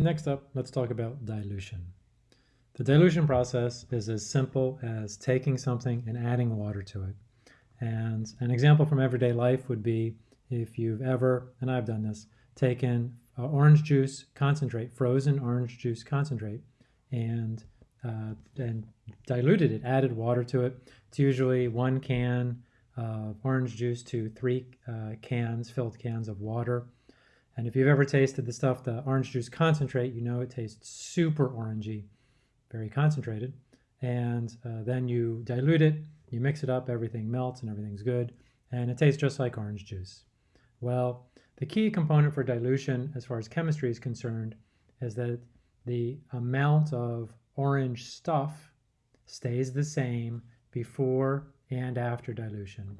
Next up, let's talk about dilution. The dilution process is as simple as taking something and adding water to it. And an example from everyday life would be if you've ever, and I've done this, taken uh, orange juice concentrate, frozen orange juice concentrate, and uh, and diluted it, added water to it. It's usually one can of orange juice to three uh, cans, filled cans of water. And if you've ever tasted the stuff, the orange juice concentrate, you know it tastes super orangey, very concentrated. And uh, then you dilute it, you mix it up, everything melts and everything's good. And it tastes just like orange juice. Well, the key component for dilution, as far as chemistry is concerned, is that the amount of orange stuff stays the same before and after dilution.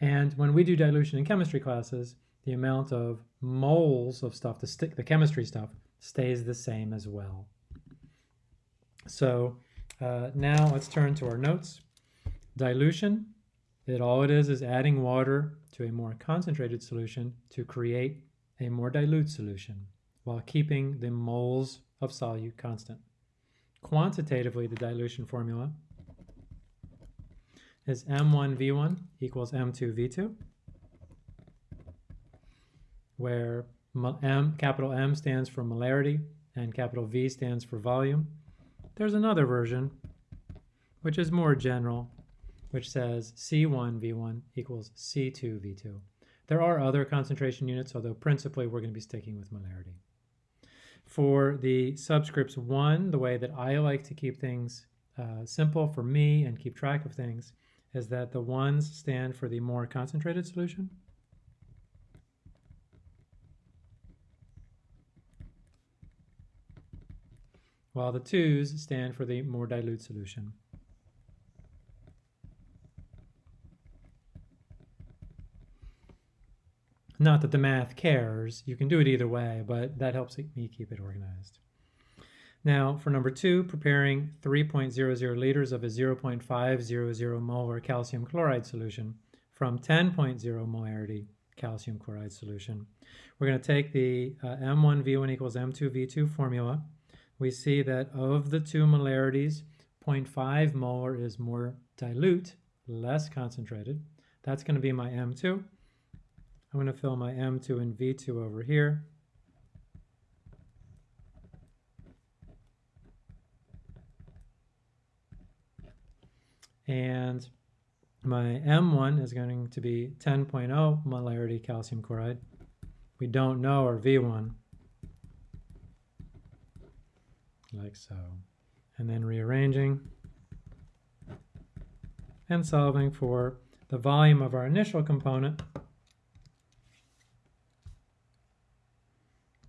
And when we do dilution in chemistry classes, the amount of moles of stuff, the, stick, the chemistry stuff, stays the same as well. So uh, now let's turn to our notes. Dilution, it all it is is adding water to a more concentrated solution to create a more dilute solution while keeping the moles of solute constant. Quantitatively, the dilution formula is M1V1 equals M2V2, where M, capital M stands for molarity and capital V stands for volume. There's another version, which is more general, which says C1V1 equals C2V2. There are other concentration units, although principally we're going to be sticking with molarity. For the subscripts 1, the way that I like to keep things uh, simple for me and keep track of things is that the 1s stand for the more concentrated solution. While the 2s stand for the more dilute solution. Not that the math cares, you can do it either way, but that helps me keep it organized. Now for number two, preparing 3.00 liters of a 0.500 molar calcium chloride solution from 10.0 molarity calcium chloride solution. We're going to take the uh, M1V1 equals M2V2 formula. We see that of the two molarities, 0.5 molar is more dilute, less concentrated. That's going to be my M2. I'm going to fill my M2 and V2 over here. And my M1 is going to be 10.0 molarity calcium chloride. We don't know our V1, like so. And then rearranging and solving for the volume of our initial component,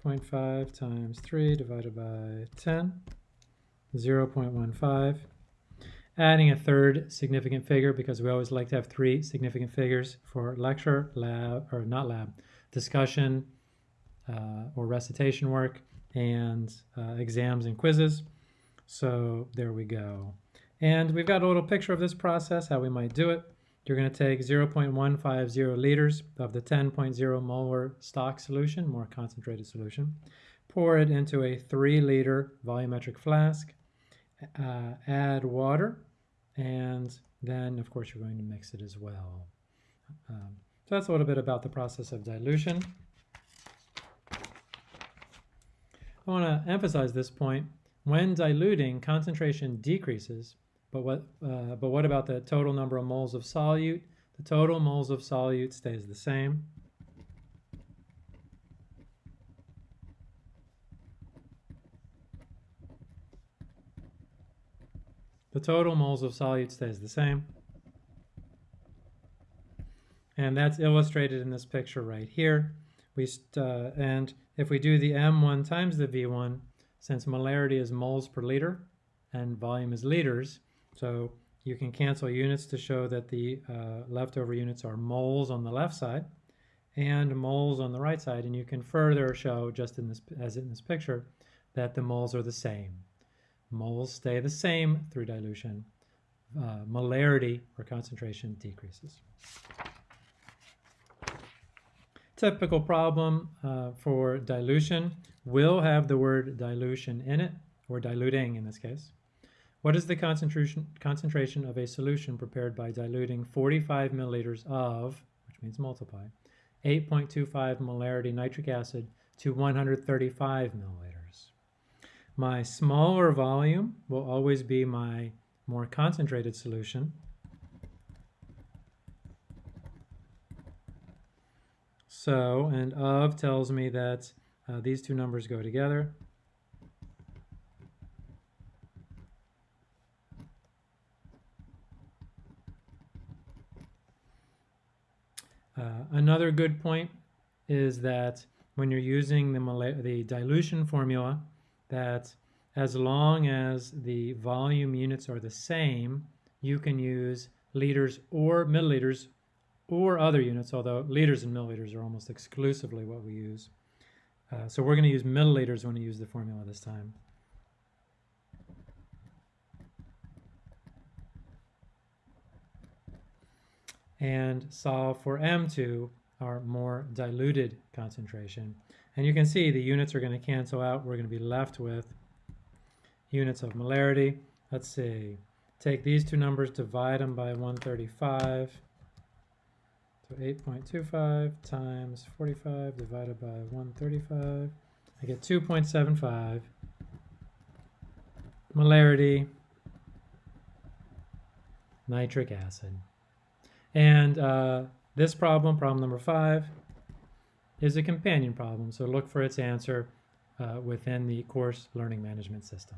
0.5 times 3 divided by 10, 0 0.15. Adding a third significant figure because we always like to have three significant figures for lecture, lab, or not lab, discussion, or recitation work, and uh, exams and quizzes. So there we go. And we've got a little picture of this process, how we might do it. You're going to take 0.150 liters of the 10.0 molar stock solution, more concentrated solution, pour it into a 3 liter volumetric flask, uh, add water, and then of course you're going to mix it as well. Um, so that's a little bit about the process of dilution. I want to emphasize this point. When diluting, concentration decreases but what, uh, but what about the total number of moles of solute? The total moles of solute stays the same. The total moles of solute stays the same. And that's illustrated in this picture right here. We uh, and if we do the M1 times the V1, since molarity is moles per liter and volume is liters, so you can cancel units to show that the uh, leftover units are moles on the left side and moles on the right side. And you can further show, just in this, as in this picture, that the moles are the same. Moles stay the same through dilution. Uh, molarity or concentration decreases. Typical problem uh, for dilution will have the word dilution in it, or diluting in this case. What is the concentration, concentration of a solution prepared by diluting 45 milliliters of, which means multiply, 8.25 molarity nitric acid to 135 milliliters? My smaller volume will always be my more concentrated solution, So, and of tells me that uh, these two numbers go together. Uh, another good point is that when you're using the, the dilution formula, that as long as the volume units are the same, you can use liters or milliliters or other units, although liters and milliliters are almost exclusively what we use. Uh, so we're going to use milliliters when we use the formula this time. And solve for M2, our more diluted concentration. And you can see the units are going to cancel out. We're going to be left with units of molarity. Let's see. Take these two numbers, divide them by 135 so 8.25 times 45 divided by 135. I get 2.75 molarity nitric acid. And uh, this problem, problem number five, is a companion problem. So look for its answer uh, within the course learning management system.